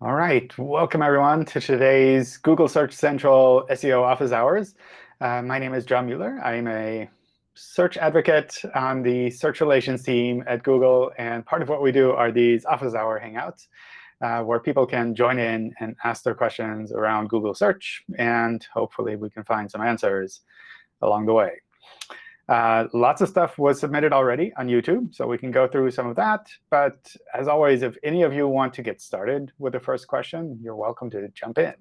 All right, welcome everyone to today's Google Search Central SEO Office Hours. Uh, my name is John Mueller. I'm a search advocate on the search relations team at Google. And part of what we do are these Office Hour Hangouts, uh, where people can join in and ask their questions around Google Search. And hopefully, we can find some answers along the way. Uh, lots of stuff was submitted already on YouTube, so we can go through some of that. But as always, if any of you want to get started with the first question, you're welcome to jump in.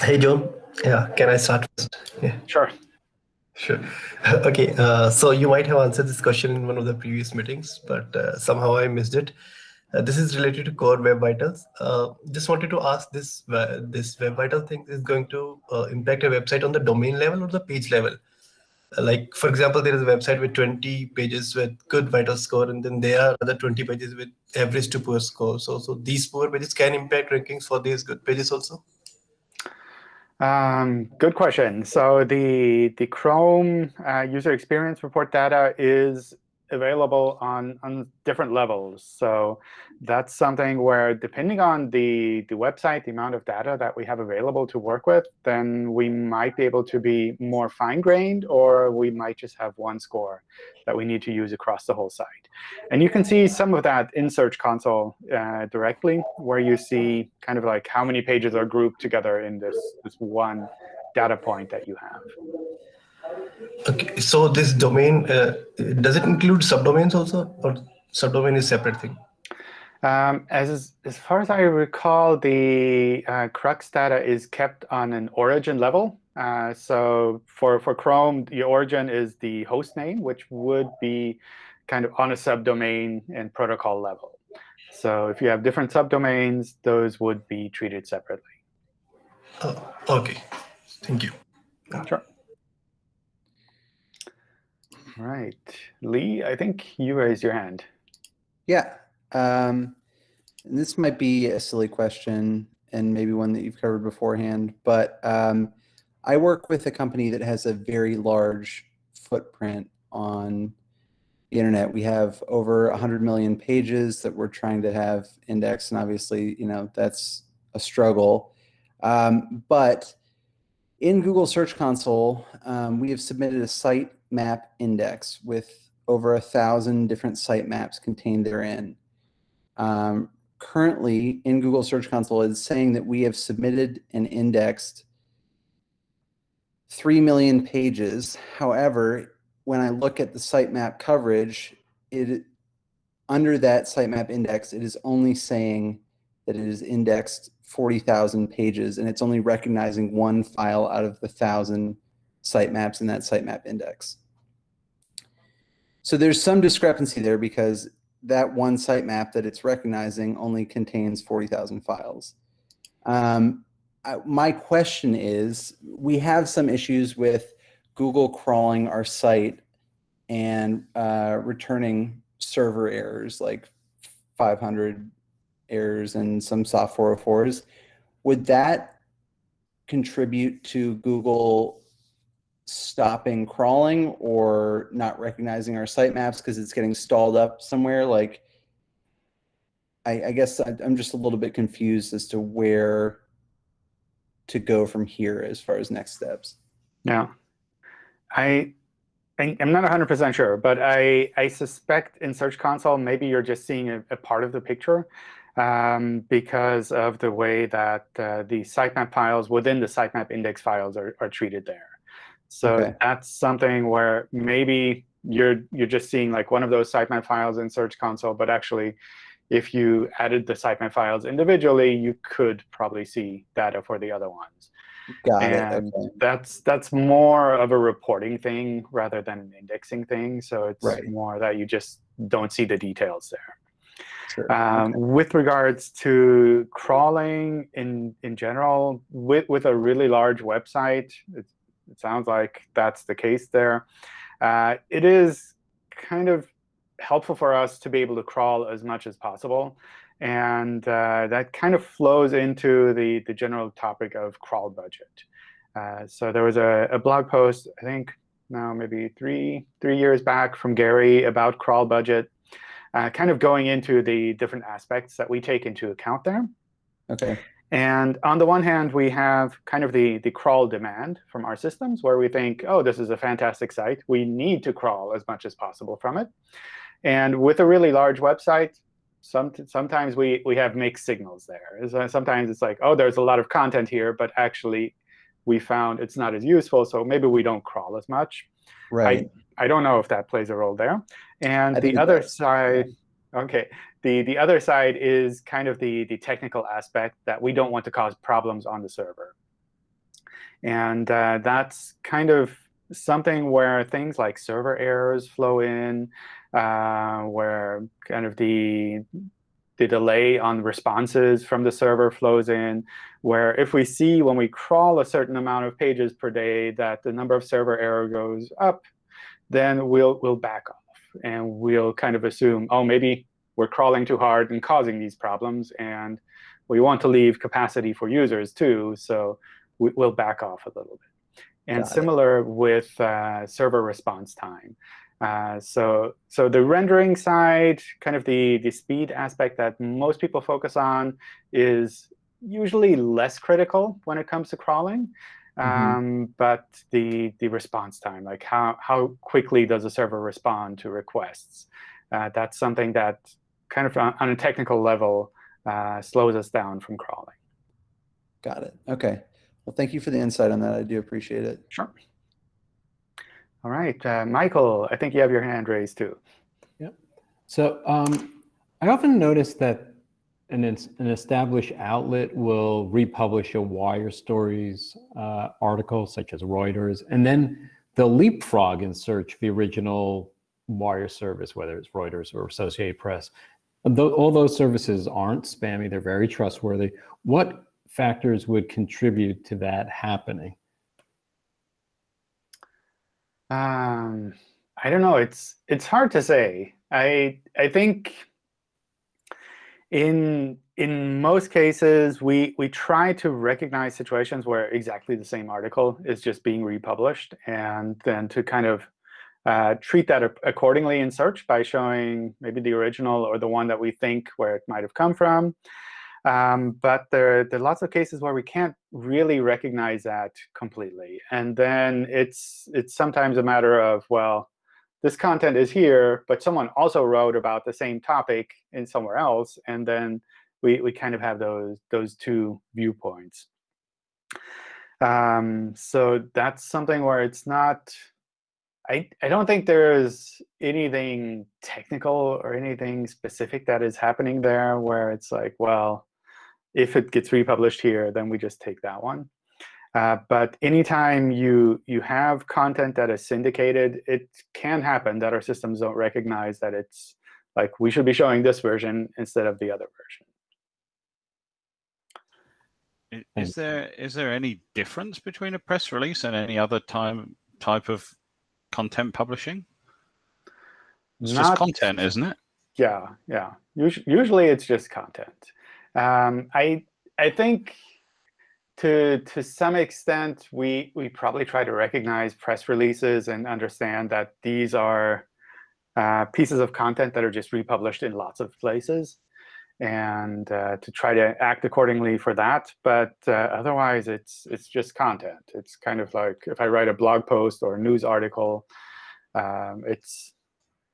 Hey, John. Yeah, can I start first? Yeah. Sure. Sure. OK, uh, so you might have answered this question in one of the previous meetings, but uh, somehow I missed it. Uh, this is related to core web vitals. Uh, just wanted to ask this uh, this web vital thing is going to uh, impact a website on the domain level or the page level. Uh, like for example, there is a website with 20 pages with good vital score, and then there are other 20 pages with average to poor score. So so these poor pages can impact rankings for these good pages also. Um, good question. So the the Chrome uh, user experience report data is available on, on different levels. So that's something where depending on the, the website, the amount of data that we have available to work with, then we might be able to be more fine-grained, or we might just have one score that we need to use across the whole site. And you can see some of that in Search Console uh, directly, where you see kind of like how many pages are grouped together in this, this one data point that you have. Okay, so this domain, uh, does it include subdomains also, or subdomain is separate thing? Um, as as far as I recall, the uh, crux data is kept on an origin level. Uh, so for for Chrome, the origin is the host name, which would be kind of on a subdomain and protocol level. So if you have different subdomains, those would be treated separately. Oh, OK. Thank you. Sure. Right. Lee, I think you raised your hand. Yeah. Um, this might be a silly question and maybe one that you've covered beforehand, but um, I work with a company that has a very large footprint on the internet. We have over 100 million pages that we're trying to have indexed, and obviously, you know, that's a struggle. Um, but in Google Search Console, um, we have submitted a site map index with over a thousand different site maps contained therein. Um, currently, in Google Search Console, is saying that we have submitted and indexed 3 million pages. However, when I look at the sitemap coverage, it under that sitemap index, it is only saying that it is indexed 40,000 pages, and it's only recognizing one file out of the 1,000 sitemaps in that sitemap index. So there's some discrepancy there because that one sitemap that it's recognizing only contains 40,000 files. Um, I, my question is, we have some issues with Google crawling our site and uh, returning server errors like 500 errors and some soft 404s. Would that contribute to Google stopping crawling or not recognizing our sitemaps because it's getting stalled up somewhere? Like, I, I guess I'm just a little bit confused as to where to go from here as far as next steps. Yeah. I I'm not 100% sure, but I, I suspect in Search Console, maybe you're just seeing a, a part of the picture um, because of the way that uh, the sitemap files within the sitemap index files are, are treated there. So okay. that's something where maybe you're you're just seeing like one of those sitemap files in Search Console, but actually, if you added the sitemap files individually, you could probably see data for the other ones. Got and it. Okay. that's that's more of a reporting thing rather than an indexing thing. So it's right. more that you just don't see the details there. Sure. Um, okay. With regards to crawling in in general, with with a really large website, it, it sounds like that's the case there. Uh, it is kind of helpful for us to be able to crawl as much as possible. And uh, that kind of flows into the, the general topic of crawl budget. Uh, so there was a, a, blog post, I think now maybe three, three years back from Gary about crawl budget. uh, kind of going into the different aspects that we take into account there. Okay. And on the one hand, we have kind of the, the crawl demand from our systems, where we think, oh, this is a fantastic site. We need to crawl as much as possible from it. And with a really large website, some, sometimes we, we have mixed signals there. Uh, sometimes it's like, oh, there's a lot of content here, but actually we found it's not as useful, so maybe we don't crawl as much. Right. I, I don't know if that plays a role there. And the other side, OK, the, the other side is kind of the, the technical aspect that we don't want to cause problems on the server. And uh, that's kind of something where things like server errors flow in, uh, where kind of the the delay on responses from the server flows in, where if we see when we crawl a certain amount of pages per day that the number of server error goes up, then we'll, we'll back off. And we'll kind of assume, oh, maybe we're crawling too hard and causing these problems. And we want to leave capacity for users, too. So we, will back off a little bit. And Got similar it. with uh, server response time. Uh, so, so the rendering side, kind of the, the speed aspect that most people focus on is usually less critical when it comes to crawling. Mm -hmm. um, but the, the response time, like how, how quickly does a server respond to requests, uh, that's something that kind of on, on a technical level uh, slows us down from crawling. Got it. OK. Well, thank you for the insight on that. I do appreciate it. Sure. All right, uh, Michael, I think you have your hand raised too. Yep. So um, I often notice that an, an established outlet will republish a wire stories uh, article, such as Reuters, and then they'll leapfrog and search the original wire service, whether it's Reuters or Associated Press. All those services aren't spammy. They're very trustworthy. What factors would contribute to that happening? Um, I don't know. It's it's hard to say. I I think in in most cases we we try to recognize situations where exactly the same article is just being republished, and then to kind of uh, treat that accordingly in search by showing maybe the original or the one that we think where it might have come from. Um, but there, there are lots of cases where we can't really recognize that completely. And then it's, it's sometimes a matter of, well, this content is here, but someone also wrote about the same topic in somewhere else. And then we, we kind of have those, those two viewpoints. Um, so that's something where it's not I, I don't think there's anything technical or anything specific that is happening there where it's like, well, if it gets republished here, then we just take that one. Uh, but anytime you you have content that is syndicated, it can happen that our systems don't recognize that it's like we should be showing this version instead of the other version. Is there is there any difference between a press release and any other time type of content publishing? It's Not, just content, isn't it? Yeah, yeah. Usually it's just content. Um, I I think to to some extent we we probably try to recognize press releases and understand that these are uh, pieces of content that are just republished in lots of places, and uh, to try to act accordingly for that. But uh, otherwise, it's it's just content. It's kind of like if I write a blog post or a news article, um, it's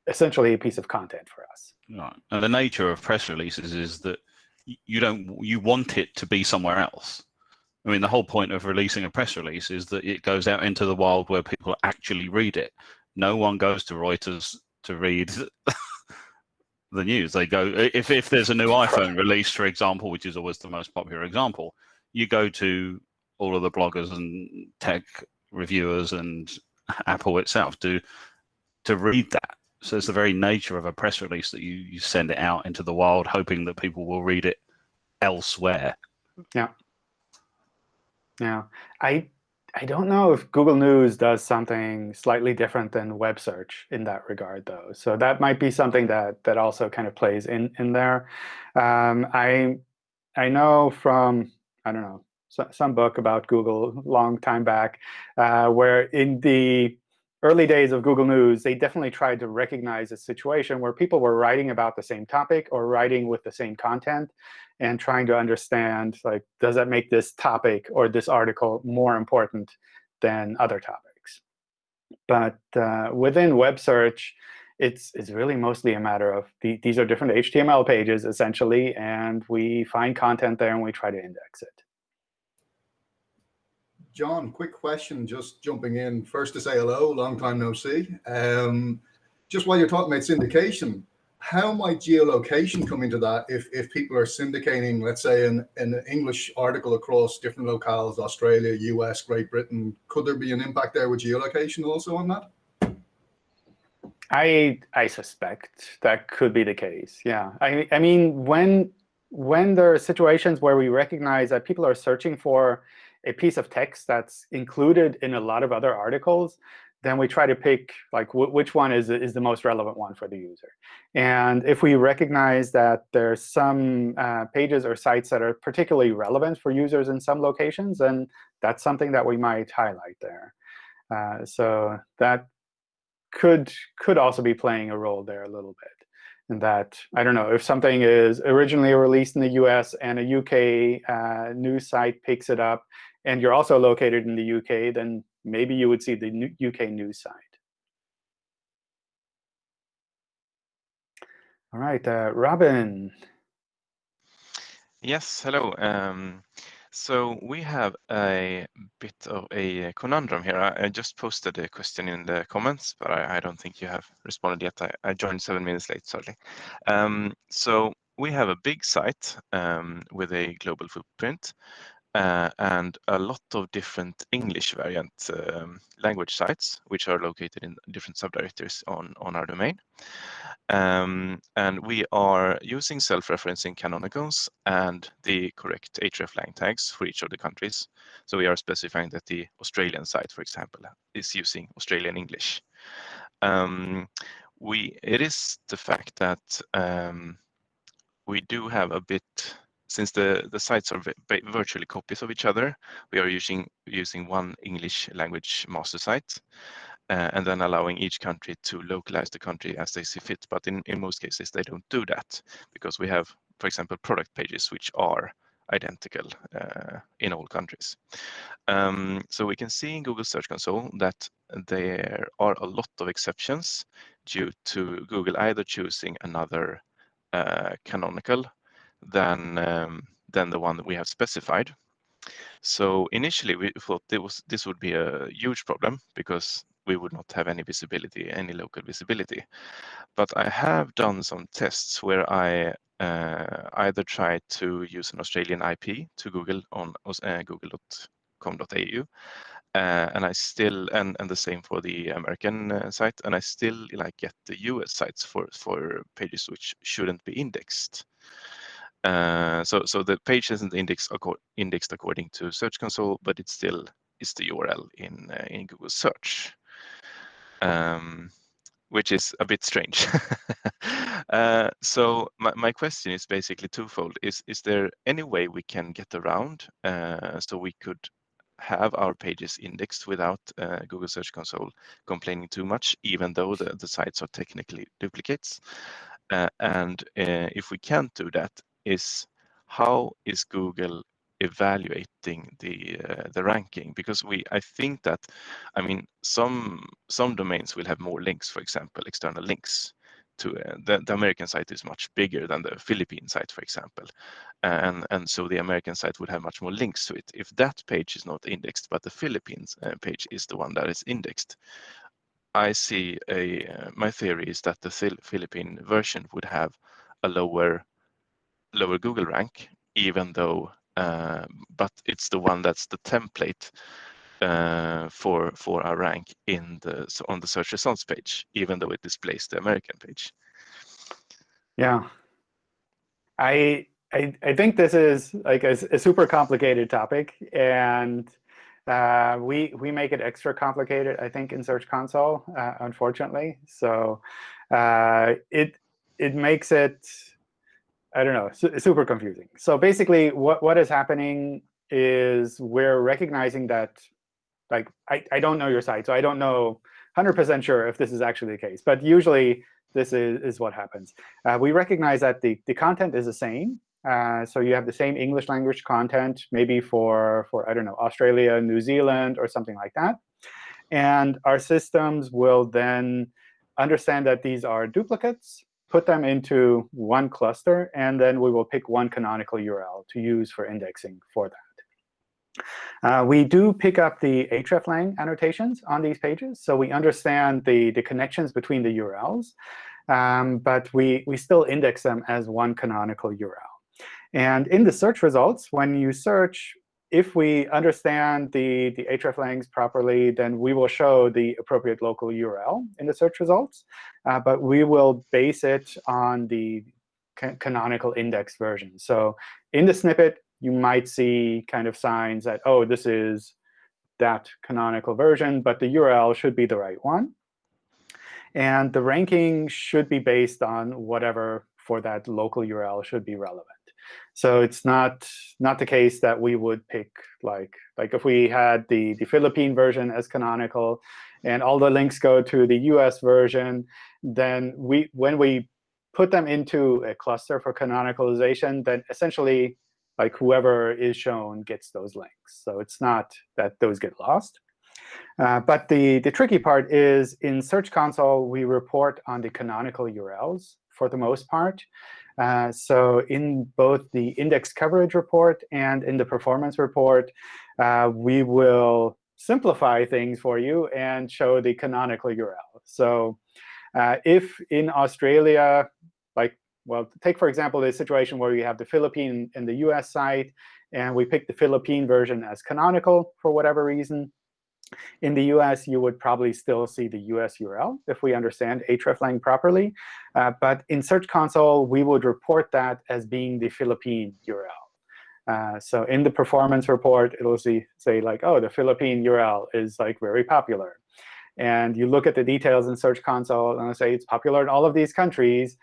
essentially a piece of content for us. Right. And the nature of press releases is that you don't you want it to be somewhere else. I mean, the whole point of releasing a press release is that it goes out into the wild where people actually read it. No one goes to Reuters to read the news. They go if if there's a new iPhone release, for example, which is always the most popular example, you go to all of the bloggers and tech reviewers and Apple itself to to read that. So it's the very nature of a press release that you, you send it out into the wild, hoping that people will read it elsewhere. Yeah. Yeah. I I don't know if Google News does something slightly different than web search in that regard, though. So that might be something that that also kind of plays in in there. Um, I I know from I don't know some book about Google long time back, uh, where in the early days of Google News, they definitely tried to recognize a situation where people were writing about the same topic or writing with the same content and trying to understand, like, does that make this topic or this article more important than other topics? But uh, within web search, it's, it's really mostly a matter of the, these are different HTML pages, essentially, and we find content there, and we try to index it. John, quick question, just jumping in. First to say hello, long time no see. Um, just while you're talking about syndication, how might geolocation come into that if, if people are syndicating, let's say, an, an English article across different locales, Australia, US, Great Britain, could there be an impact there with geolocation also on that? I I suspect that could be the case. Yeah. I I mean when when there are situations where we recognize that people are searching for a piece of text that's included in a lot of other articles, then we try to pick like which one is is the most relevant one for the user. And if we recognize that there's some uh, pages or sites that are particularly relevant for users in some locations, then that's something that we might highlight there. Uh, so that could could also be playing a role there a little bit. And that, I don't know, if something is originally released in the US and a UK uh, news site picks it up, and you're also located in the UK, then maybe you would see the UK news site. All right, uh, Robin. Yes, hello. Um, so we have a bit of a conundrum here. I, I, just posted a question in the comments, but I, I don't think you have responded yet. I, I joined seven minutes late, sorry. Um, so we have a big site um, with a global footprint uh, and a lot of different English variant um, language sites, which are located in different subdirectories on, on our domain. Um, and we are using self-referencing canonicals and the correct hreflang tags for each of the countries. So we are specifying that the Australian site, for example, is using Australian English. Um, we, it is the fact that um, we do have a bit since the, the sites are virtually copies of each other, we are using, using one English language master site uh, and then allowing each country to localize the country as they see fit. But in, in most cases, they don't do that because we have, for example, product pages which are identical uh, in all countries. Um, so we can see in Google Search Console that there are a lot of exceptions due to Google either choosing another uh, canonical than um, than the one that we have specified. So initially we thought was, this would be a huge problem because we would not have any visibility, any local visibility. But I have done some tests where I uh, either try to use an Australian IP to Google on uh, google.com.au, uh, and I still and and the same for the American uh, site, and I still like get the US sites for for pages which shouldn't be indexed. Uh, so, so the page isn't indexed, indexed according to Search Console, but it still is the URL in uh, in Google Search, um, which is a bit strange. uh, so my, my question is basically twofold: is is there any way we can get around uh, so we could have our pages indexed without uh, Google Search Console complaining too much, even though the, the sites are technically duplicates? Uh, and uh, if we can't do that, is how is Google evaluating the uh, the ranking? Because we I think that I mean some some domains will have more links for example external links to uh, the, the American site is much bigger than the Philippine site for example. And and so the American site would have much more links to it if that page is not indexed but the Philippines uh, page is the one that is indexed. I see a uh, my theory is that the Philippine version would have a lower lower Google rank, even though, uh, but it's the one that's the template uh, for for our rank in the on the search results page, even though it displays the American page. Yeah, I I, I think this is like a, a super complicated topic, and uh, we we make it extra complicated, I think, in Search Console, uh, unfortunately. So uh, it it makes it I don't know, su super confusing. So basically, what, what is happening is we're recognizing that, like, I, I don't know your site, so I don't know 100% sure if this is actually the case. But usually, this is, is what happens. Uh, we recognize that the, the content is the same. Uh, so you have the same English language content, maybe for, for, I don't know, Australia, New Zealand, or something like that. And our systems will then understand that these are duplicates, put them into one cluster, and then we will pick one canonical URL to use for indexing for that. Uh, we do pick up the hreflang annotations on these pages, so we understand the, the connections between the URLs. Um, but we, we still index them as one canonical URL. And in the search results, when you search, if we understand the, the hreflangs properly, then we will show the appropriate local URL in the search results. Uh, but we will base it on the canonical index version. So in the snippet, you might see kind of signs that, oh, this is that canonical version, but the URL should be the right one. And the ranking should be based on whatever for that local URL should be relevant. So it's not not the case that we would pick like like if we had the the Philippine version as canonical, and all the links go to the US version, then we when we put them into a cluster for canonicalization, then essentially like whoever is shown gets those links. So it's not that those get lost. Uh, but the, the tricky part is in Search Console, we report on the canonical URLs for the most part. Uh, so in both the index coverage report and in the performance report, uh, we will simplify things for you and show the canonical URL. So uh, if in Australia, like well, take, for example, the situation where you have the Philippine and the US site, and we pick the Philippine version as canonical for whatever reason. In the US, you would probably still see the US URL if we understand hreflang properly. Uh, but in Search Console, we would report that as being the Philippine URL. Uh, so in the performance report, it'll say like, oh, the Philippine URL is like very popular. And you look at the details in Search Console, and it'll say it's popular in all of these countries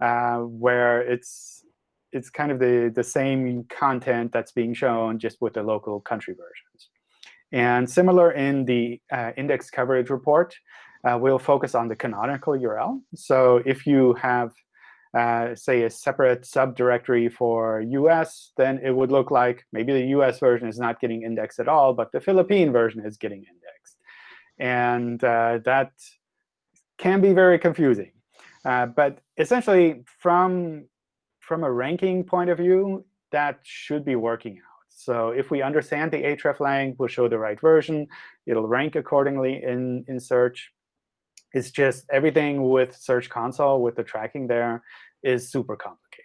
uh, where it's it's kind of the, the same content that's being shown just with the local country versions. And similar in the uh, index coverage report, uh, we'll focus on the canonical URL. So if you have, uh, say, a separate subdirectory for US, then it would look like maybe the US version is not getting indexed at all, but the Philippine version is getting indexed. And uh, that can be very confusing. Uh, but essentially, from, from a ranking point of view, that should be working out. So if we understand the hreflang, we'll show the right version. It'll rank accordingly in, in search. It's just everything with Search Console, with the tracking there, is super complicated.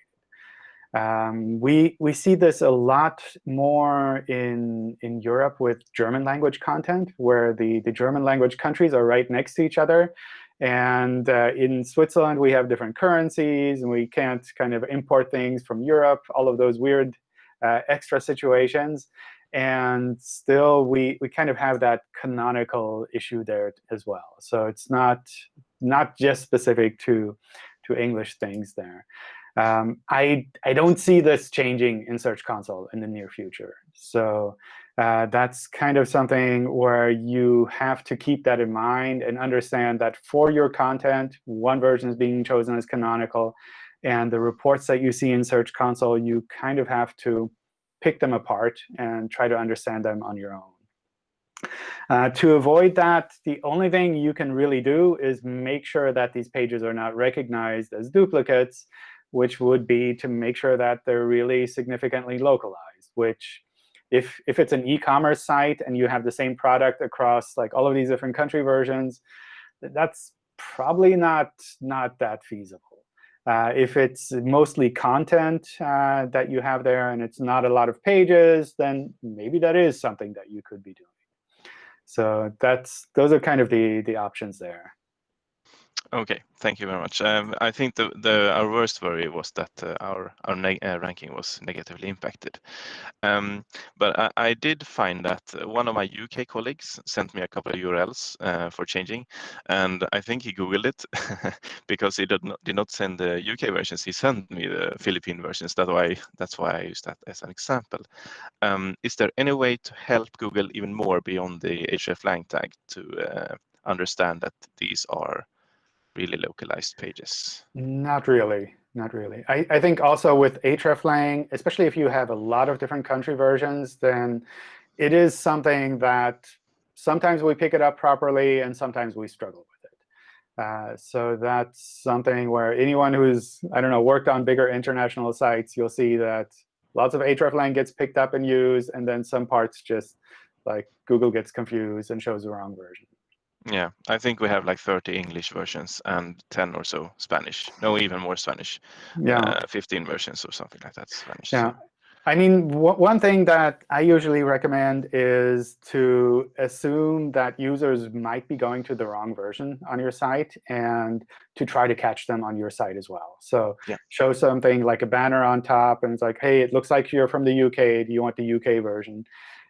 Um, we, we see this a lot more in, in Europe with German language content, where the, the German language countries are right next to each other. And uh, in Switzerland, we have different currencies, and we can't kind of import things from Europe, all of those weird uh, extra situations. And still, we, we kind of have that canonical issue there as well. So it's not, not just specific to, to English things there. Um, I, I don't see this changing in Search Console in the near future. So uh, that's kind of something where you have to keep that in mind and understand that for your content, one version is being chosen as canonical. And the reports that you see in Search Console, you kind of have to pick them apart and try to understand them on your own. Uh, to avoid that, the only thing you can really do is make sure that these pages are not recognized as duplicates, which would be to make sure that they're really significantly localized, which if if it's an e-commerce site and you have the same product across like all of these different country versions, that's probably not not that feasible. Uh, if it's mostly content uh, that you have there and it's not a lot of pages, then maybe that is something that you could be doing. So that's those are kind of the the options there. Okay, thank you very much. Um, I think the, the our worst worry was that uh, our our uh, ranking was negatively impacted. Um, but I, I, did find that uh, one of my UK colleagues sent me a couple of URLs uh, for changing, and I think he googled it because he did not did not send the UK versions. He sent me the Philippine versions. That's why that's why I use that as an example. Um, is there any way to help Google even more beyond the hreflang tag to uh, understand that these are really localized pages? Not really. Not really. I, I think also with hreflang, especially if you have a lot of different country versions, then it is something that sometimes we pick it up properly and sometimes we struggle with it. Uh, so that's something where anyone who's, I don't know, worked on bigger international sites, you'll see that lots of hreflang gets picked up and used, and then some parts just like Google gets confused and shows the wrong version. Yeah, I think we have like 30 English versions and 10 or so Spanish. No, even more Spanish. Yeah. Uh, 15 versions or something like that Spanish. Yeah. I mean, one thing that I usually recommend is to assume that users might be going to the wrong version on your site and to try to catch them on your site as well. So yeah. show something like a banner on top, and it's like, hey, it looks like you're from the UK. Do you want the UK version?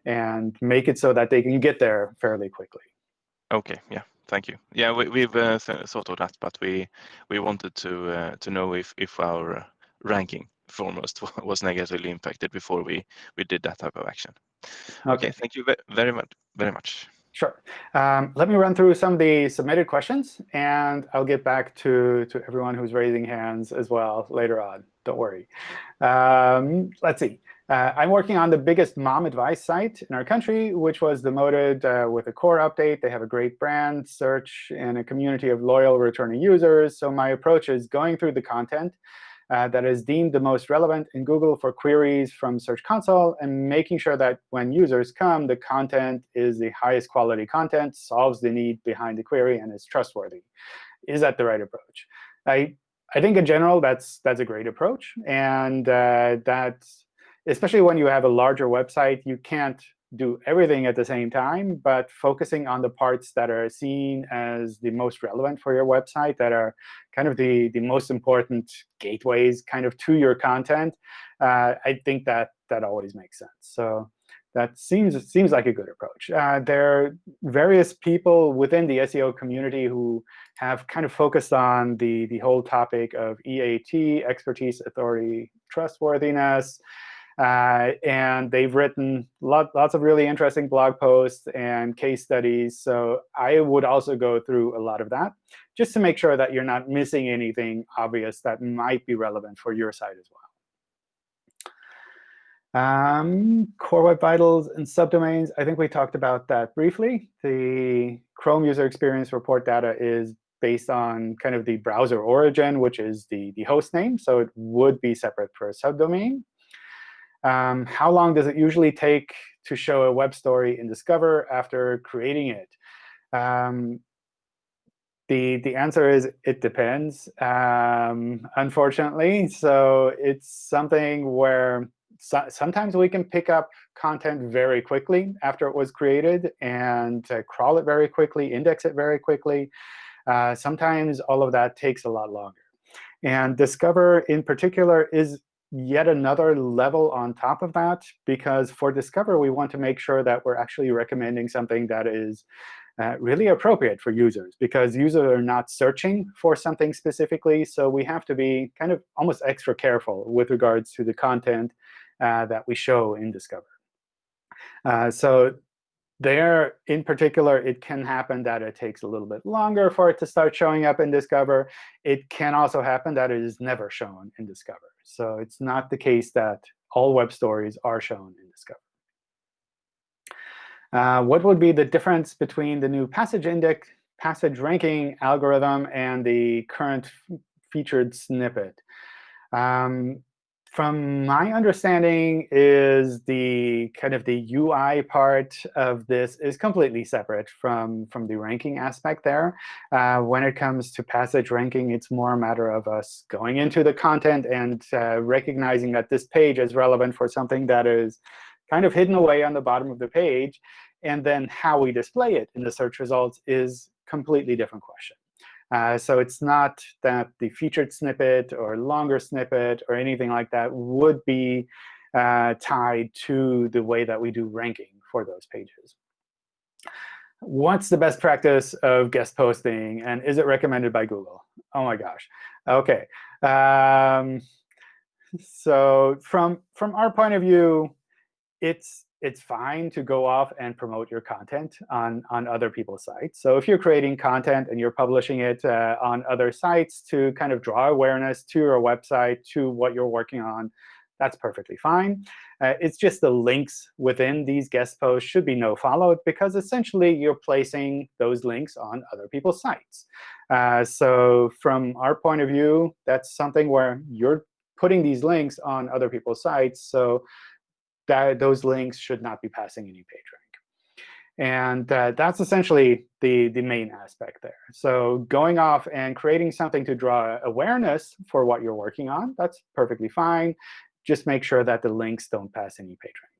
And make it so that they can get there fairly quickly. Okay, yeah, thank you. Yeah, we, we've uh, thought of that, but we we wanted to uh, to know if if our ranking foremost was negatively impacted before we we did that type of action. Okay, okay thank you very much. Very much. Sure. Um, let me run through some of the submitted questions, and I'll get back to, to everyone who's raising hands as well later on. Don't worry. Um, let's see. Uh, I'm working on the biggest mom advice site in our country, which was demoted uh, with a core update. They have a great brand, search, and a community of loyal returning users. So my approach is going through the content uh, that is deemed the most relevant in Google for queries from Search Console and making sure that when users come, the content is the highest quality content, solves the need behind the query, and is trustworthy. Is that the right approach? I, I think in general, that's, that's a great approach. And uh, that's especially when you have a larger website, you can't do everything at the same time, but focusing on the parts that are seen as the most relevant for your website, that are kind of the, the most important gateways kind of to your content, uh, I think that that always makes sense. So that seems seems like a good approach. Uh, there are various people within the SEO community who have kind of focused on the, the whole topic of EAT, expertise, authority, trustworthiness. Uh, and they've written lot, lots of really interesting blog posts and case studies. So I would also go through a lot of that just to make sure that you're not missing anything obvious that might be relevant for your site as well. Um, Core Web Vitals and subdomains, I think we talked about that briefly. The Chrome user experience report data is based on kind of the browser origin, which is the, the host name. So it would be separate for a subdomain. Um, how long does it usually take to show a web story in Discover after creating it? Um, the, the answer is it depends, um, unfortunately. So it's something where so sometimes we can pick up content very quickly after it was created and uh, crawl it very quickly, index it very quickly. Uh, sometimes all of that takes a lot longer. And Discover, in particular, is yet another level on top of that, because for Discover, we want to make sure that we're actually recommending something that is uh, really appropriate for users, because users are not searching for something specifically. So we have to be kind of almost extra careful with regards to the content uh, that we show in Discover. Uh, so there, in particular, it can happen that it takes a little bit longer for it to start showing up in Discover. It can also happen that it is never shown in Discover. So it's not the case that all web stories are shown in Discover. Uh, what would be the difference between the new passage index, passage ranking algorithm and the current featured snippet? Um, from my understanding is the kind of the UI part of this is completely separate from, from the ranking aspect there. Uh, when it comes to passage ranking, it's more a matter of us going into the content and uh, recognizing that this page is relevant for something that is kind of hidden away on the bottom of the page. And then how we display it in the search results is completely different question. Uh, so it's not that the featured snippet or longer snippet or anything like that would be uh, tied to the way that we do ranking for those pages. What's the best practice of guest posting, and is it recommended by Google? Oh my gosh. OK. Um, so from, from our point of view, it's it's fine to go off and promote your content on, on other people's sites. So if you're creating content and you're publishing it uh, on other sites to kind of draw awareness to your website, to what you're working on, that's perfectly fine. Uh, it's just the links within these guest posts should be no-followed, because essentially you're placing those links on other people's sites. Uh, so from our point of view, that's something where you're putting these links on other people's sites. So that those links should not be passing any page rank. And uh, that's essentially the, the main aspect there. So going off and creating something to draw awareness for what you're working on, that's perfectly fine. Just make sure that the links don't pass any page rank.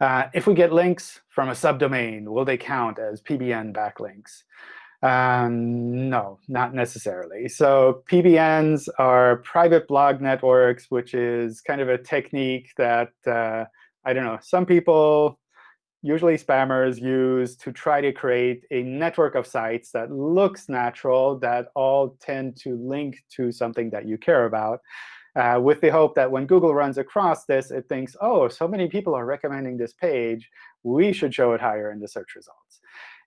Uh, if we get links from a subdomain, will they count as PBN backlinks? Um, no, not necessarily. So PBNs are private blog networks, which is kind of a technique that, uh, I don't know, some people, usually spammers, use to try to create a network of sites that looks natural, that all tend to link to something that you care about, uh, with the hope that when Google runs across this, it thinks, oh, so many people are recommending this page. We should show it higher in the search results.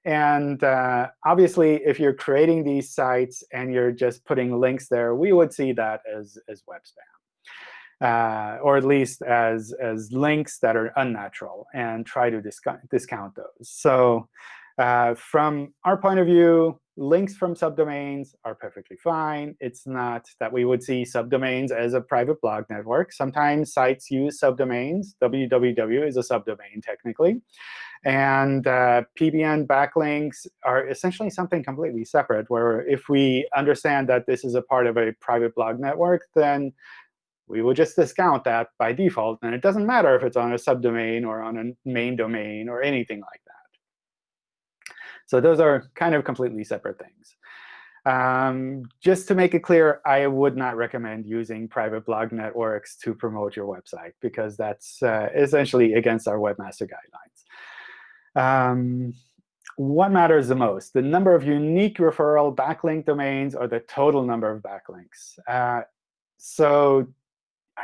And uh, obviously, if you're creating these sites and you're just putting links there, we would see that as, as web spam, uh, or at least as, as links that are unnatural, and try to discount, discount those. So uh, from our point of view, links from subdomains are perfectly fine. It's not that we would see subdomains as a private blog network. Sometimes sites use subdomains. www is a subdomain, technically. And uh, PBN backlinks are essentially something completely separate, where if we understand that this is a part of a private blog network, then we will just discount that by default. And it doesn't matter if it's on a subdomain or on a main domain or anything like that. So those are kind of completely separate things. Um, just to make it clear, I would not recommend using private blog networks to promote your website, because that's uh, essentially against our webmaster guidelines. Um, what matters the most, the number of unique referral backlink domains or the total number of backlinks? Uh, so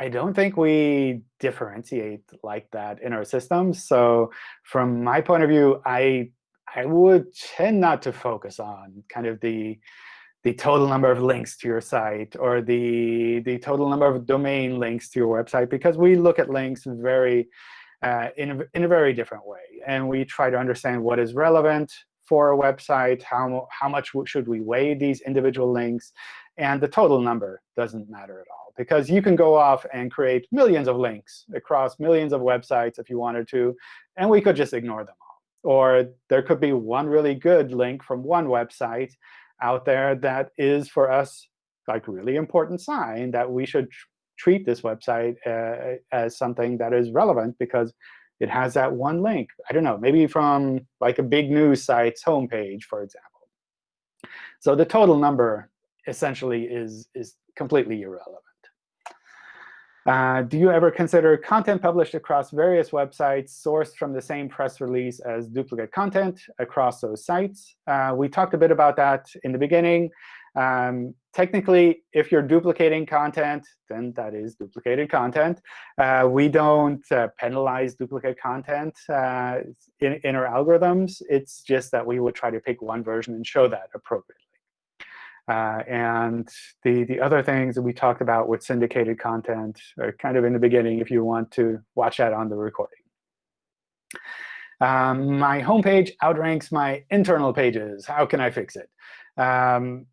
I don't think we differentiate like that in our systems. So from my point of view, I I would tend not to focus on kind of the the total number of links to your site or the the total number of domain links to your website, because we look at links very uh, in, a, in a very different way. And we try to understand what is relevant for a website, how, how much should we weigh these individual links, and the total number doesn't matter at all. Because you can go off and create millions of links across millions of websites if you wanted to, and we could just ignore them all. Or there could be one really good link from one website out there that is, for us, like really important sign that we should treat this website uh, as something that is relevant because it has that one link. I don't know, maybe from like a big news site's homepage, for example. So the total number essentially is, is completely irrelevant. Uh, do you ever consider content published across various websites sourced from the same press release as duplicate content across those sites? Uh, we talked a bit about that in the beginning. Um, technically, if you're duplicating content, then that is duplicated content. Uh, we don't uh, penalize duplicate content uh, in, in our algorithms. It's just that we would try to pick one version and show that appropriately. Uh, and the, the other things that we talked about with syndicated content are kind of in the beginning if you want to watch that on the recording. Um, my homepage outranks my internal pages. How can I fix it? Um,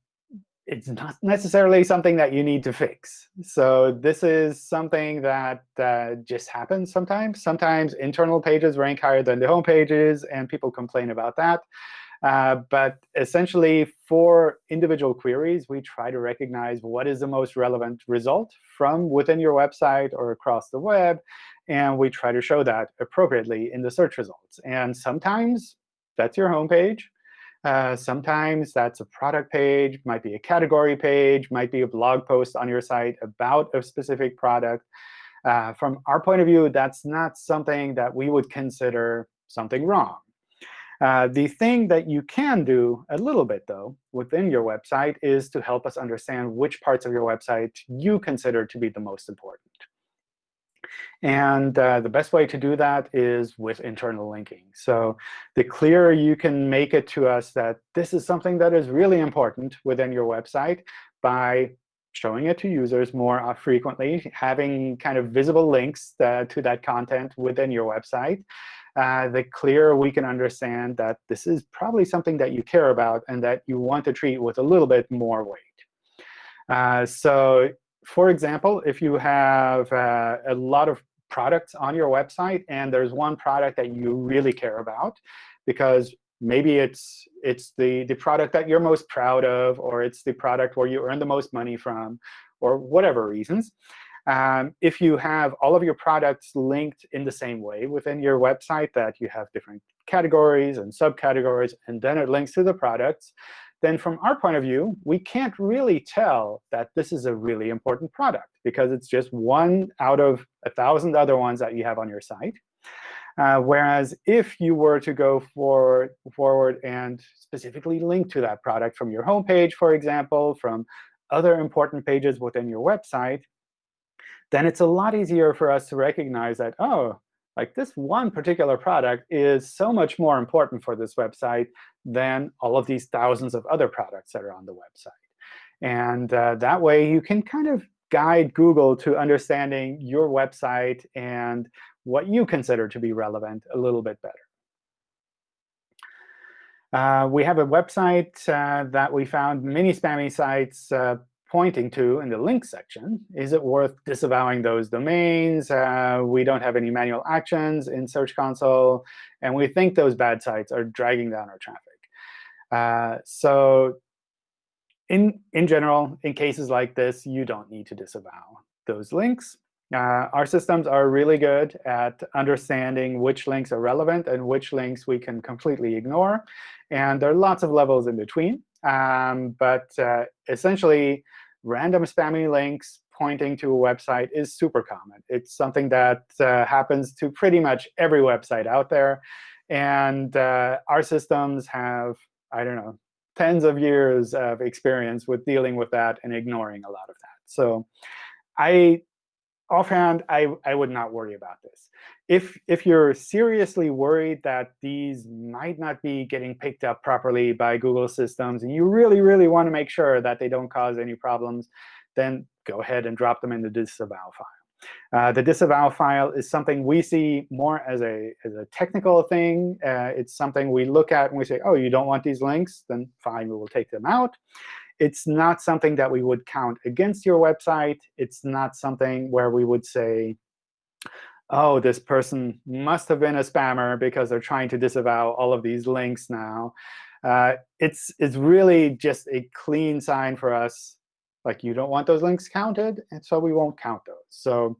it's not necessarily something that you need to fix. So this is something that uh, just happens sometimes. Sometimes internal pages rank higher than the home pages, and people complain about that. Uh, but essentially, for individual queries, we try to recognize what is the most relevant result from within your website or across the web. And we try to show that appropriately in the search results. And sometimes that's your home page. Uh, sometimes that's a product page, might be a category page, might be a blog post on your site about a specific product. Uh, from our point of view, that's not something that we would consider something wrong. Uh, the thing that you can do a little bit, though, within your website is to help us understand which parts of your website you consider to be the most important. And uh, the best way to do that is with internal linking. So the clearer you can make it to us that this is something that is really important within your website by showing it to users more uh, frequently, having kind of visible links uh, to that content within your website, uh, the clearer we can understand that this is probably something that you care about and that you want to treat with a little bit more weight. Uh, so for example, if you have uh, a lot of products on your website and there's one product that you really care about because maybe it's it's the the product that you're most proud of or it's the product where you earn the most money from or whatever reasons. Um, if you have all of your products linked in the same way within your website that you have different categories and subcategories and then it links to the products then from our point of view, we can't really tell that this is a really important product because it's just one out of a thousand other ones that you have on your site. Uh, whereas if you were to go for, forward and specifically link to that product from your homepage, for example, from other important pages within your website, then it's a lot easier for us to recognize that, oh, like this one particular product is so much more important for this website than all of these thousands of other products that are on the website. And uh, that way, you can kind of guide Google to understanding your website and what you consider to be relevant a little bit better. Uh, we have a website uh, that we found many spammy sites uh, pointing to in the link section. Is it worth disavowing those domains? Uh, we don't have any manual actions in Search Console. And we think those bad sites are dragging down our traffic. Uh, so in, in general, in cases like this, you don't need to disavow those links. Uh, our systems are really good at understanding which links are relevant and which links we can completely ignore. And there are lots of levels in between. Um, but uh, essentially, random spammy links pointing to a website is super common. It's something that uh, happens to pretty much every website out there. And uh, our systems have, I don't know, tens of years of experience with dealing with that and ignoring a lot of that. So I offhand, I, I would not worry about this. If, if you're seriously worried that these might not be getting picked up properly by Google systems, and you really, really want to make sure that they don't cause any problems, then go ahead and drop them in the disavow file. Uh, the disavow file is something we see more as a, as a technical thing. Uh, it's something we look at and we say, oh, you don't want these links? Then fine, we will take them out. It's not something that we would count against your website. It's not something where we would say, oh, this person must have been a spammer because they're trying to disavow all of these links now. Uh, it's, it's really just a clean sign for us like you don't want those links counted, and so we won't count those. So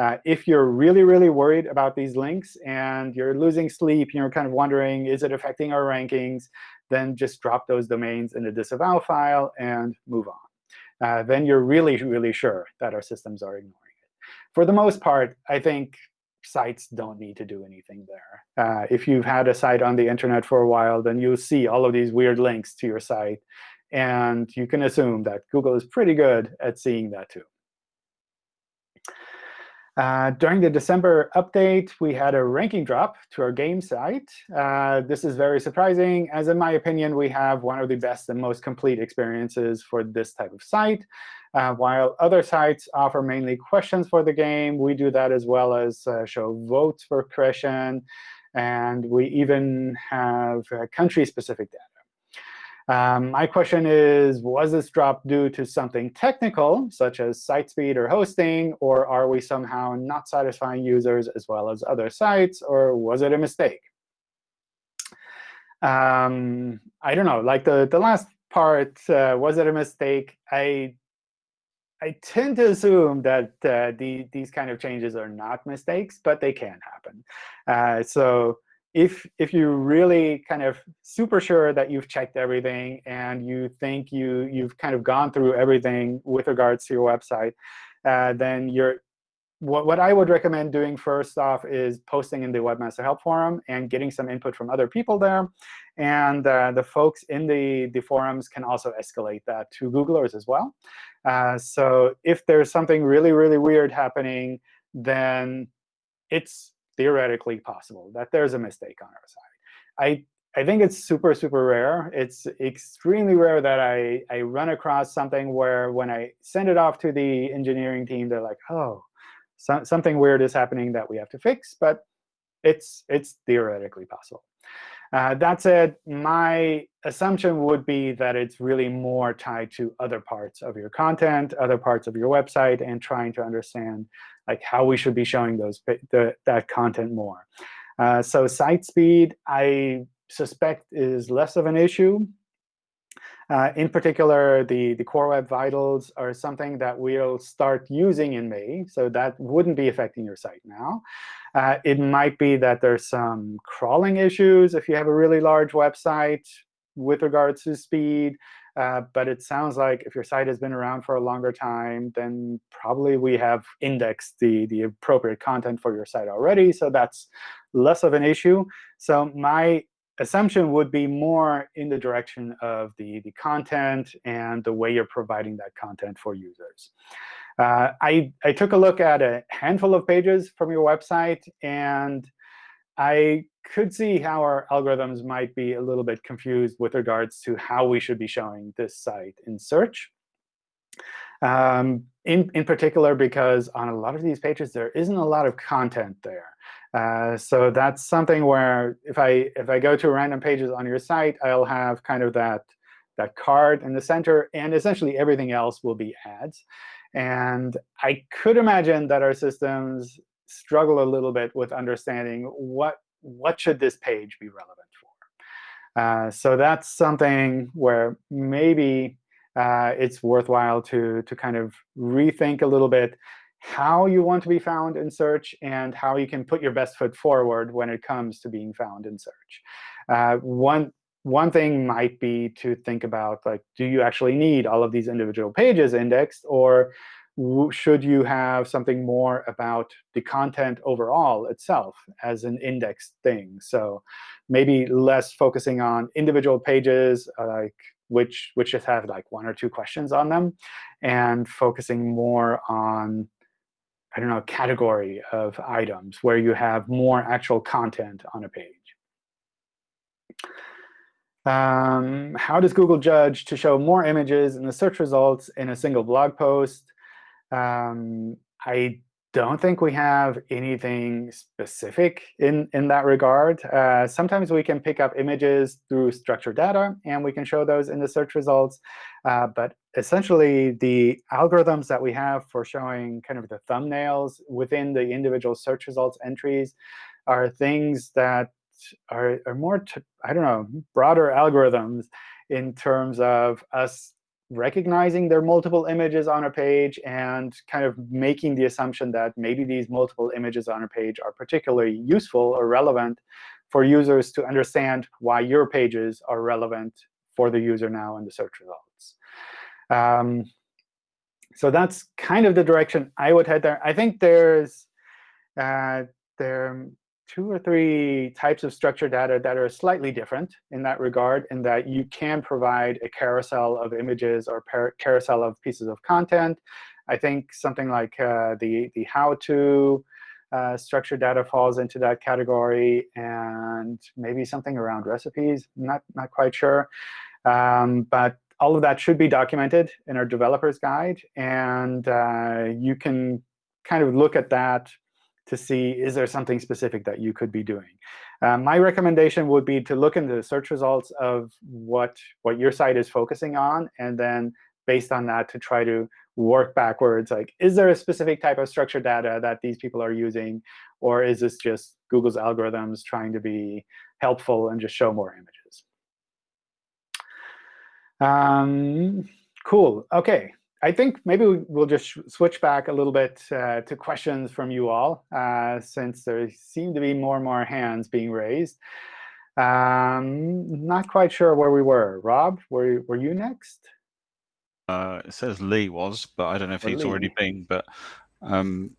uh, if you're really, really worried about these links and you're losing sleep, you're kind of wondering, is it affecting our rankings, then just drop those domains in the disavow file and move on. Uh, then you're really, really sure that our systems are ignoring it. For the most part, I think sites don't need to do anything there. Uh, if you've had a site on the internet for a while, then you'll see all of these weird links to your site. And you can assume that Google is pretty good at seeing that too. Uh, during the December update, we had a ranking drop to our game site. Uh, this is very surprising, as in my opinion, we have one of the best and most complete experiences for this type of site. Uh, while other sites offer mainly questions for the game, we do that as well as uh, show votes for question. And we even have uh, country-specific data. Um, my question is, was this drop due to something technical, such as site speed or hosting, or are we somehow not satisfying users as well as other sites, or was it a mistake? Um, I don't know. Like the, the last part, uh, was it a mistake? I I tend to assume that uh, the, these kind of changes are not mistakes, but they can happen. Uh, so if if you're really kind of super sure that you've checked everything and you think you you've kind of gone through everything with regards to your website, uh, then you're what, what I would recommend doing first off is posting in the Webmaster Help Forum and getting some input from other people there. And uh, the folks in the, the forums can also escalate that to Googlers as well. Uh, so if there's something really, really weird happening, then it's theoretically possible that there's a mistake on our side. I I think it's super, super rare. It's extremely rare that I, I run across something where when I send it off to the engineering team, they're like, oh, so, something weird is happening that we have to fix. But it's, it's theoretically possible. Uh, that said, my assumption would be that it's really more tied to other parts of your content, other parts of your website, and trying to understand like how we should be showing those the, that content more. Uh, so site speed, I suspect is less of an issue. Uh, in particular, the, the Core Web Vitals are something that we'll start using in May. So that wouldn't be affecting your site now. Uh, it might be that there's some crawling issues if you have a really large website with regards to speed. Uh, but it sounds like if your site has been around for a longer time, then probably we have indexed the, the appropriate content for your site already. So that's less of an issue. So my assumption would be more in the direction of the, the content and the way you're providing that content for users. Uh, I, I took a look at a handful of pages from your website, and I could see how our algorithms might be a little bit confused with regards to how we should be showing this site in search. Um, in, in particular, because on a lot of these pages, there isn't a lot of content there. Uh, so that's something where if I if I go to random pages on your site, I'll have kind of that that card in the center, and essentially everything else will be ads. And I could imagine that our systems struggle a little bit with understanding what what should this page be relevant for. Uh, so that's something where maybe uh, it's worthwhile to to kind of rethink a little bit how you want to be found in search and how you can put your best foot forward when it comes to being found in search. Uh, one, one thing might be to think about, like, do you actually need all of these individual pages indexed? Or should you have something more about the content overall itself as an indexed thing? So maybe less focusing on individual pages, uh, like which which just have like one or two questions on them, and focusing more on I don't know, category of items where you have more actual content on a page. Um, how does Google judge to show more images in the search results in a single blog post? Um, I don't think we have anything specific in, in that regard. Uh, sometimes we can pick up images through structured data, and we can show those in the search results. Uh, but essentially, the algorithms that we have for showing kind of the thumbnails within the individual search results entries are things that are, are more, I don't know, broader algorithms in terms of us recognizing there are multiple images on a page and kind of making the assumption that maybe these multiple images on a page are particularly useful or relevant for users to understand why your pages are relevant for the user now in the search results. Um, so that's kind of the direction I would head there. I think there's uh, there two or three types of structured data that are slightly different in that regard, in that you can provide a carousel of images or carousel of pieces of content. I think something like uh, the, the how-to uh, structured data falls into that category, and maybe something around recipes. Not, not quite sure. Um, but all of that should be documented in our developer's guide. And uh, you can kind of look at that to see is there something specific that you could be doing. Uh, my recommendation would be to look into the search results of what, what your site is focusing on, and then based on that to try to work backwards. Like, is there a specific type of structured data that these people are using? Or is this just Google's algorithms trying to be helpful and just show more images? Um, cool. OK. I think maybe we'll just switch back a little bit uh, to questions from you all, uh, since there seem to be more and more hands being raised. Um, not quite sure where we were. Rob, were, were you next? Uh, it says Lee was, but I don't know if Or he's Lee. already been. But um,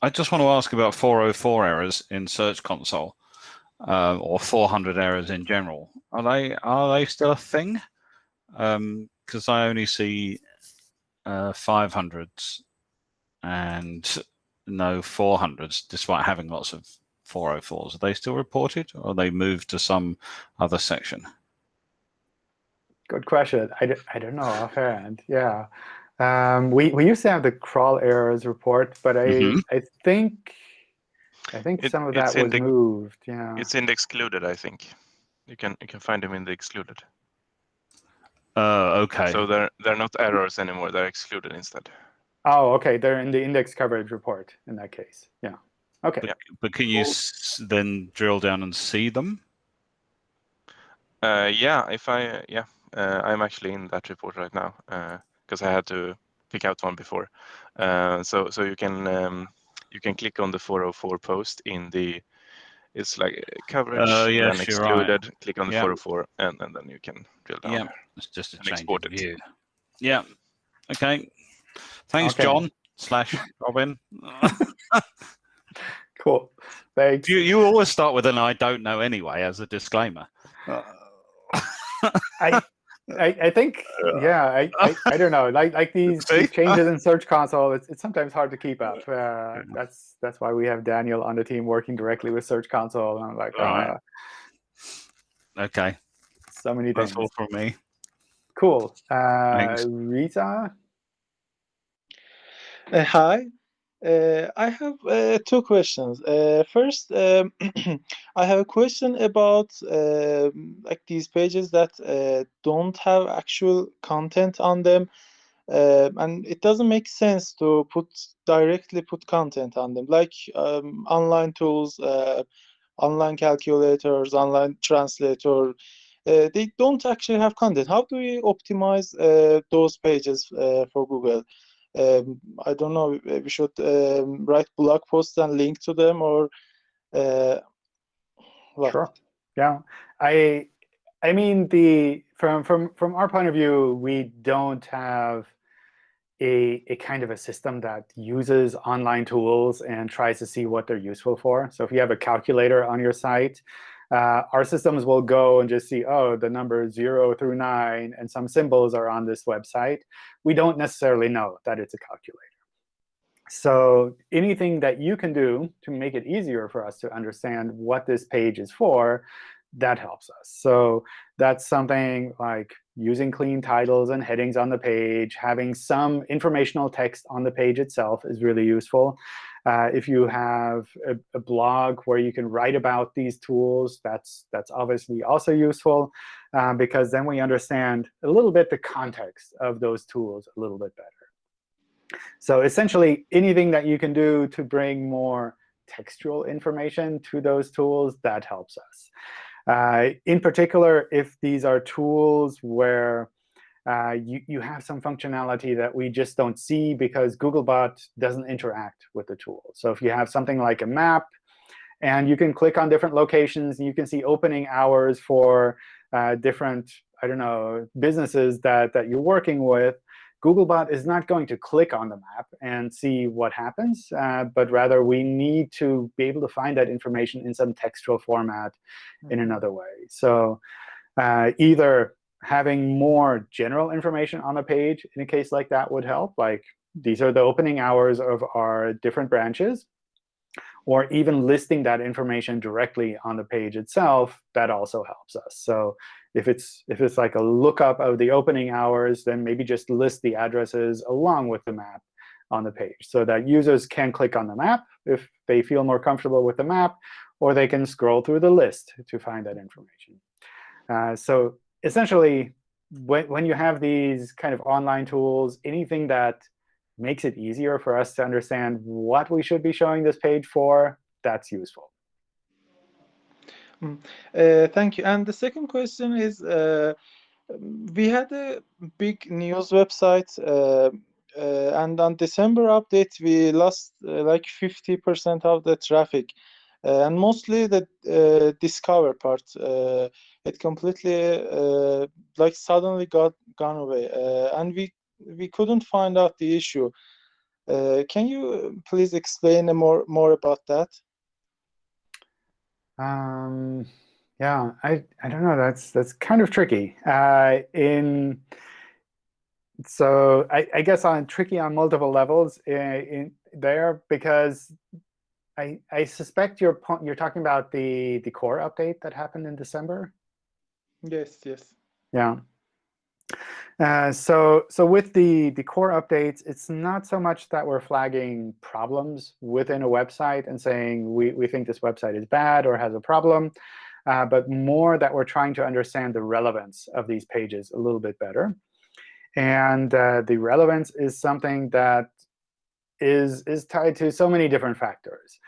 I just want to ask about 404 errors in Search Console, uh, or 400 errors in general. Are they are they still a thing? Because I only see uh, 500s and no 400s, despite having lots of 404s. Are they still reported, or are they moved to some other section? Good question. I, d- I don't know offhand. Yeah. Um, we, we used to have the crawl errors report, but I Mhm. I think I think It- some of that in was moved. Yeah. It's in the excluded, I think. You can you can find them in the excluded. Uh, okay. So they're they're not errors anymore. They're excluded instead. Oh, okay. They're in the index coverage report in that case. Yeah. Okay. Yeah. but can you s- then drill down and see them? Uh, yeah, if I yeah, uh, I'm actually in that report right now because I had to pick out one before. Uh, so so you can um, you can click on the 404 post in the it's like uh, coverage Oh, and yes, then you're right. excluded. Click on the Yeah. 404 and, and then you can drill down. Yeah. It's just a And change export of it. view. Yeah. Okay. Thanks, Okay. John slash Robin. Cool. Thanks. you you always start with an I don't know anyway as a disclaimer. I, I, I think, yeah, I, I, I don't know. Like, like these, these changes in Search Console, it's, it's sometimes hard to keep up. Uh, that's that's why we have Daniel on the team working directly with Search Console. And I'm like, Right. uh, Okay. so many That's things. all from me. Cool. Uh, Thanks. Rita, Uh, hi. Uh, I have uh, two questions. Uh, first, um, I have a question about um like these pages that uh, don't have actual content on them, Um and it doesn't make sense to put directly put content on them, like um, online tools, uh, online calculators, online translator. Uh, they don't actually have content. How do we optimize those pages for Google? Um, I don't know, we should um, write blog posts and link to them or uh, what? Sure. Yeah. I I mean the from from from our point of view, we don't have a a kind of a system that uses online tools and tries to see what they're useful for. So if you have a calculator on your site, uh, our systems will go and just see, oh, the numbers zero through nine and some symbols are on this website. We don't necessarily know that it's a calculator. So anything that you can do to make it easier for us to understand what this page is for, that helps us. So that's something like using clean titles and headings on the page, having some informational text on the page itself is really useful. Uh, if you have a, a blog where you can write about these tools, that's, that's obviously also useful uh, because then we understand a little bit the context of those tools a little bit better. So essentially, anything that you can do to bring more textual information to those tools, that helps us. Uh, in particular, if these are tools where uh, you, you have some functionality that we just don't see because Googlebot doesn't interact with the tool. So if you have something like a map, and you can click on different locations, and you can see opening hours for uh, different, I don't know, businesses that, that you're working with, Googlebot is not going to click on the map and see what happens, uh, but rather we need to be able to find that information in some textual format in another way. So uh, either having more general information on the page in a case like that would help, like these are the opening hours of our different branches, or even listing that information directly on the page itself, that also helps us. So if it's if it's like a lookup of the opening hours, then maybe just list the addresses along with the map on the page so that users can click on the map if they feel more comfortable with the map, or they can scroll through the list to find that information. Uh, so essentially, when, when you have these kind of online tools, anything that makes it easier for us to understand what we should be showing this page for, that's useful. Uh, thank you. And the second question is, uh, we had a big news website, uh, uh, and on December update, we lost uh, like 50% of the traffic, uh, and mostly the discover part. Uh, it completely uh, like suddenly got gone away, uh, and we we couldn't find out the issue. Uh, can you please explain more more about that? Um, yeah, I, I don't know. That's that's kind of tricky. Uh, in so I, I, guess on tricky on multiple levels in, in there because I, I suspect you're you're talking about the the core update that happened in December. Yes. Yes. Yeah. Uh, so so with the the core updates, it's not so much that we're flagging problems within a website and saying we we think this website is bad or has a problem, uh, but more that we're trying to understand the relevance of these pages a little bit better. And uh, the relevance is something that is, is tied to so many different factors.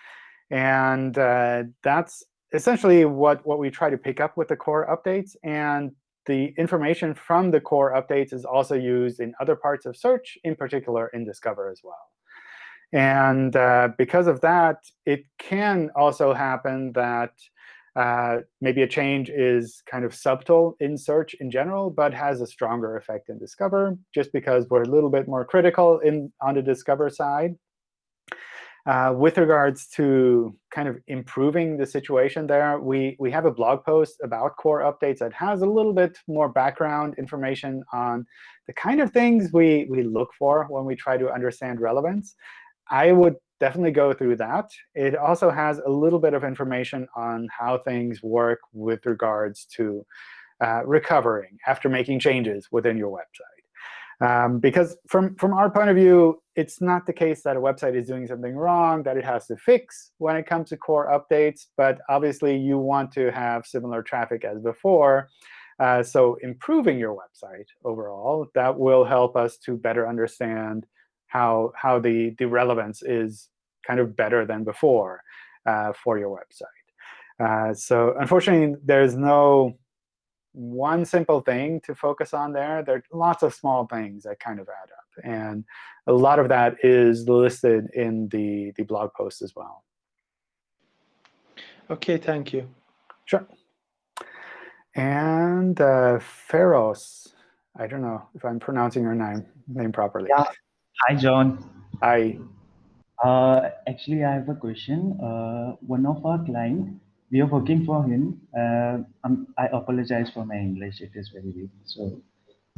And uh, that's essentially what, what we try to pick up with the core updates. And the information from the core updates is also used in other parts of search, in particular in Discover as well. And uh, because of that, it can also happen that uh, maybe a change is kind of subtle in search in general, but has a stronger effect in Discover, just because we're a little bit more critical in on the Discover side. Uh, with regards to kind of improving the situation there, we, we have a blog post about core updates that has a little bit more background information on the kind of things we, we look for when we try to understand relevance. I would definitely go through that. It also has a little bit of information on how things work with regards to uh, recovering after making changes within your website. Um, because from, from our point of view, it's not the case that a website is doing something wrong that it has to fix when it comes to core updates. But obviously, you want to have similar traffic as before. Uh, so improving your website overall, that will help us to better understand how, how the, the relevance is kind of better than before uh, for your website. Uh, so unfortunately, there's no one simple thing to focus on there. There are lots of small things that kind of add up. And a lot of that is listed in the, the blog post as well. OK, thank you. Sure. And uh, Feroz, I don't know if I'm pronouncing your name name properly. Yeah. Hi, John. Hi. Uh, actually, I have a question. Uh, one of our client, we are working for him. Uh, I apologize for my English. It is very weak, so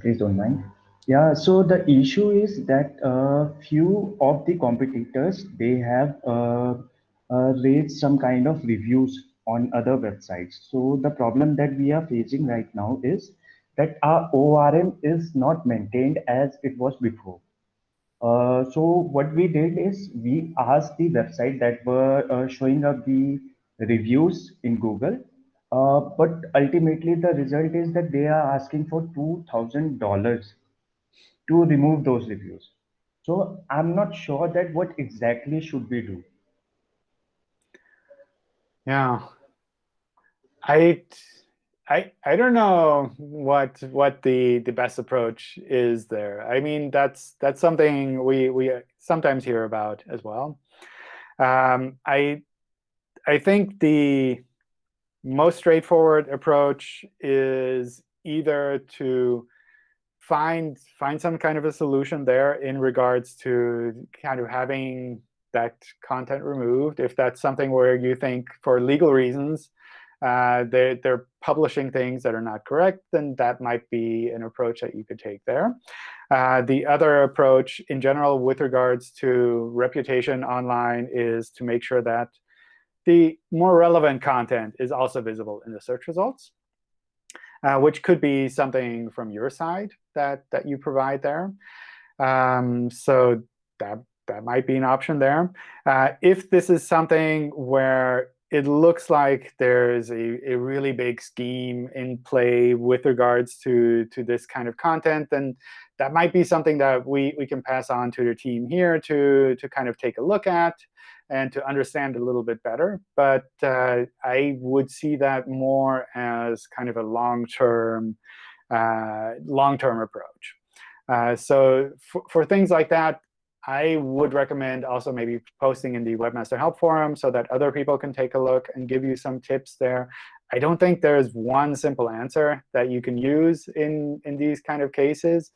please don't mind. Yeah, so the issue is that a few of the competitors, they have uh, uh, raised some kind of reviews on other websites. So the problem that we are facing right now is that our ORM is not maintained as it was before. Uh, so what we did is we asked the website that were uh, showing up the reviews in Google, uh, but ultimately the result is that they are asking for $2,000 to remove those reviews. So I'm not sure that what exactly should we do. Yeah, I I I don't know what what the the best approach is there. I mean that's that's something we we sometimes hear about as well. Um, I I think the most straightforward approach is either to find find some kind of a solution there in regards to kind of having that content removed if that's something where you think for legal reasons uh, they're, they're publishing things that are not correct, then that might be an approach that you could take there. Uh, the other approach in general with regards to reputation online is to make sure that the more relevant content is also visible in the search results, uh, which could be something from your side that, that you provide there. Um, so that, that might be an option there. Uh, if this is something where it looks like there's a, a really big scheme in play with regards to, to this kind of content, then that might be something that we, we can pass on to the team here to, to kind of take a look at and to understand a little bit better. But uh, I would see that more as kind of a long-term uh, long-term approach. Uh, so for, for things like that, I would recommend also maybe posting in the Webmaster Help Forum so that other people can take a look and give you some tips there. I don't think there's one simple answer that you can use in, in these kind of cases.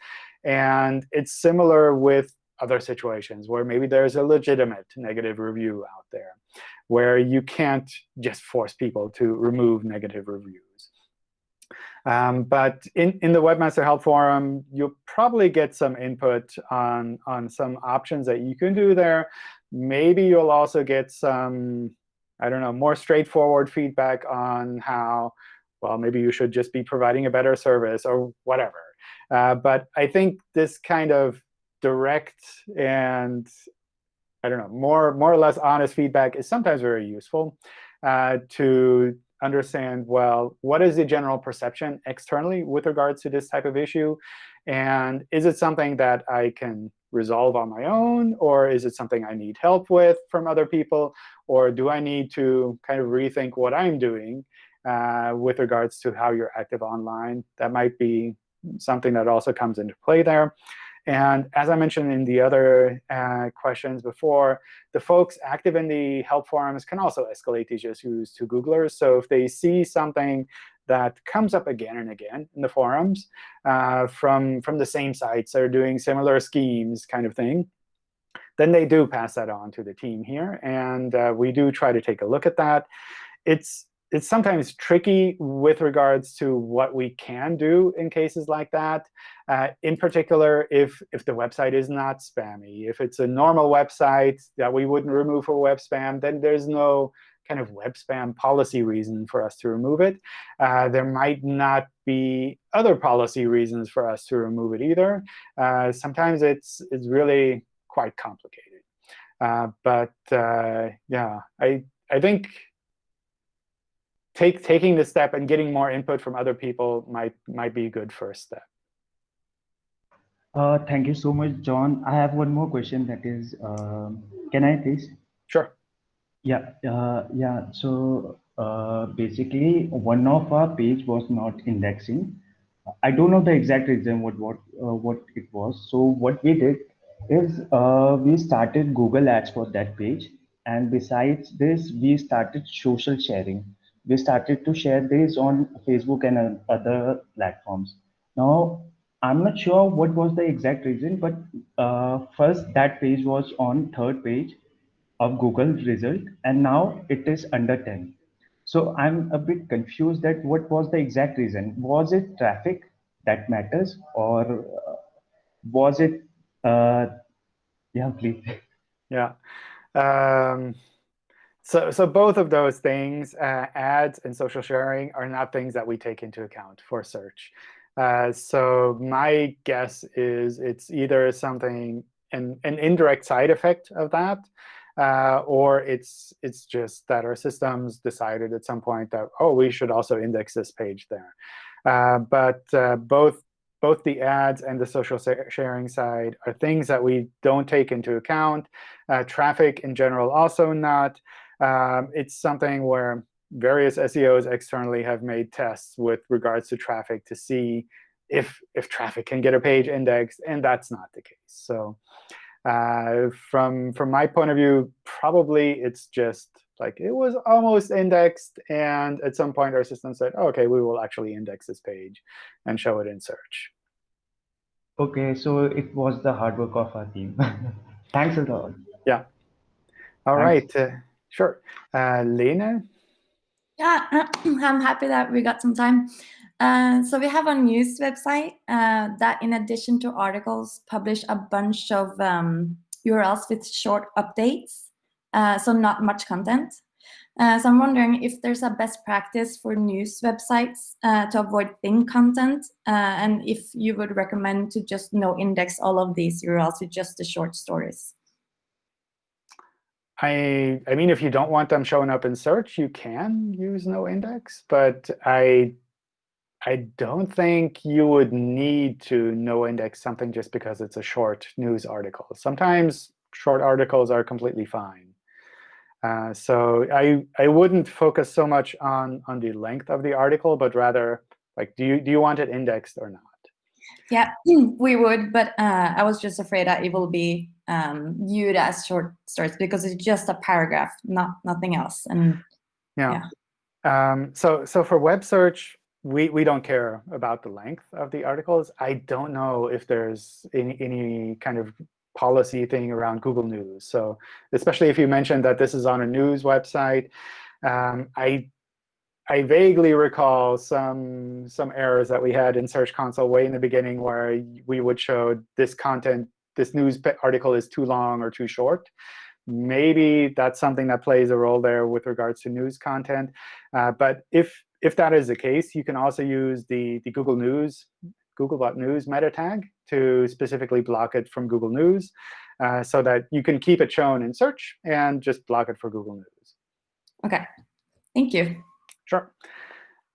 And it's similar with other situations where maybe there's a legitimate negative review out there, where you can't just force people to remove negative reviews. Um, but in, in the Webmaster Help Forum, you'll probably get some input on, on some options that you can do there. Maybe you'll also get some, I don't know, more straightforward feedback on how, well, maybe you should just be providing a better service or whatever. Uh, but I think this kind of direct and I don't know, more, more or less honest feedback is sometimes very useful uh, to understand, well, what is the general perception externally with regards to this type of issue? And is it something that I can resolve on my own? Or is it something I need help with from other people? Or do I need to kind of rethink what I'm doing uh, with regards to how you're active online? That might be something that also comes into play there. And as I mentioned in the other uh, questions before, the folks active in the help forums can also escalate these issues to Googlers. So if they see something that comes up again and again in the forums uh, from, from the same sites that are doing similar schemes kind of thing, then they do pass that on to the team here. And uh, we do try to take a look at that. It's it's sometimes tricky with regards to what we can do in cases like that. Uh, in particular, if, if the website is not spammy. If it's a normal website that we wouldn't remove for web spam, then there's no kind of web spam policy reason for us to remove it. Uh, there might not be other policy reasons for us to remove it either. Uh, sometimes it's, it's really quite complicated. Uh, but uh, yeah, I, I think take, taking the step and getting more input from other people might, might be a good first step. Uh, thank you so much, John. I have one more question that is, um, can I please? Sure. Yeah, uh, yeah. So uh, basically, one of our page was not indexing. I don't know the exact reason what what uh, what it was. So what we did is uh, we started Google Ads for that page, and besides this, we started social sharing we started to share this on Facebook and other platforms. Now, I'm not sure what was the exact reason, but uh, first that page was on third page of Google result, and now it is under 10. So I'm a bit confused that what was the exact reason? Was it traffic that matters, or uh, was it? Uh, yeah, please. Yeah. Um, so, so both of those things, uh, ads and social sharing, are not things that we take into account for search. Uh, so my guess is it's either something, an, an indirect side effect of that, uh, or it's, it's just that our systems decided at some point that, oh, we should also index this page there. Uh, but uh, both both the ads and the social sharing side are things that we don't take into account. Uh, traffic in general also not. Um, it's something where various SEOs externally have made tests with regards to traffic to see if, if traffic can get a page indexed, and that's not the case. So uh, from, from my point of view, probably it's just like it was almost indexed, and at some point our system said, oh, OK, we will actually index this page and show it in search. OK, so it was the hard work of our team. Thanks a lot. Yeah. All Thanks. right. Uh, Sure. Uh, Lena? Yeah, I'm happy that we got some time. Uh, so we have a news website uh, that, in addition to articles, publish a bunch of um, URLs with short updates, uh, so not much content. Uh, so I'm wondering if there's a best practice for news websites uh, to avoid thin content, uh, and if you would recommend to just no index all of these URLs with just the short stories. I, I mean, if you don't want them showing up in search, you can use no index. But I, I don't think you would need to no index something just because it's a short news article. Sometimes short articles are completely fine. Uh, so I, I wouldn't focus so much on, on the length of the article, but rather, like, do you, do you want it indexed or not? Yeah, we would, but uh, I was just afraid that it will be um, viewed as short stories because it's just a paragraph, not nothing else. And yeah, yeah. Um, so so for web search, we we don't care about the length of the articles. I don't know if there's any any kind of policy thing around Google News. So especially if you mentioned that this is on a news website, um, I I vaguely recall some some errors that we had in Search Console way in the beginning where we would show this content, this news article is too long or too short. Maybe that's something that plays a role there with regards to news content. Uh, but if if that is the case, you can also use the, the Google News, Googlebot-News meta tag to specifically block it from Google News uh, so that you can keep it shown in search and just block it for Google News. OK. Thank you. Sure.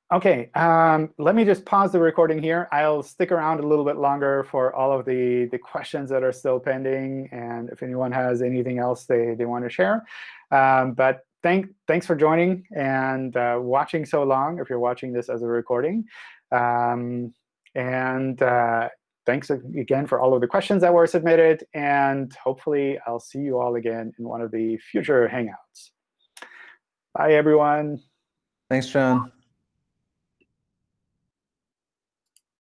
OK, um, let me just pause the recording here. I'll stick around a little bit longer for all of the, the questions that are still pending, and if anyone has anything else they, they want to share. Um, but thank, thanks for joining and uh, watching so long, if you're watching this as a recording. Um, and uh, thanks again for all of the questions that were submitted. And hopefully, I'll see you all again in one of the future Hangouts. Bye, everyone. Thanks, John.